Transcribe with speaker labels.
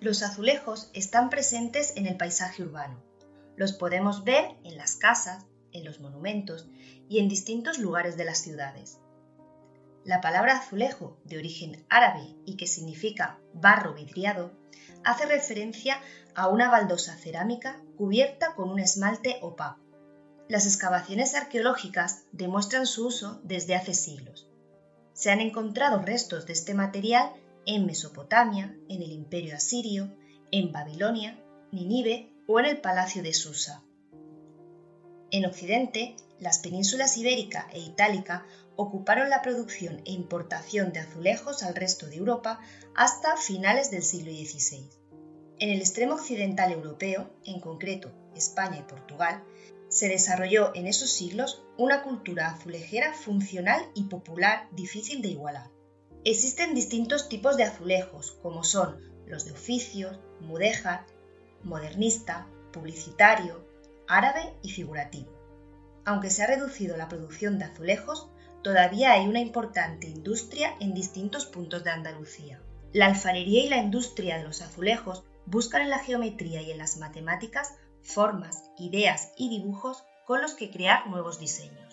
Speaker 1: Los azulejos están presentes en el paisaje urbano. Los podemos ver en las casas, en los monumentos y en distintos lugares de las ciudades. La palabra azulejo, de origen árabe y que significa barro vidriado, hace referencia a una baldosa cerámica cubierta con un esmalte opaco. Las excavaciones arqueológicas demuestran su uso desde hace siglos. Se han encontrado restos de este material en Mesopotamia, en el Imperio Asirio, en Babilonia, Ninive o en el Palacio de Susa. En Occidente, las penínsulas ibérica e itálica ocuparon la producción e importación de azulejos al resto de Europa hasta finales del siglo XVI. En el extremo occidental europeo, en concreto España y Portugal, se desarrolló en esos siglos una cultura azulejera funcional y popular difícil de igualar. Existen distintos tipos de azulejos, como son los de oficios, mudéjar, modernista, publicitario, árabe y figurativo. Aunque se ha reducido la producción de azulejos, todavía hay una importante industria en distintos puntos de Andalucía. La alfarería y la industria de los azulejos buscan en la geometría y en las matemáticas formas, ideas y dibujos con los que crear nuevos diseños.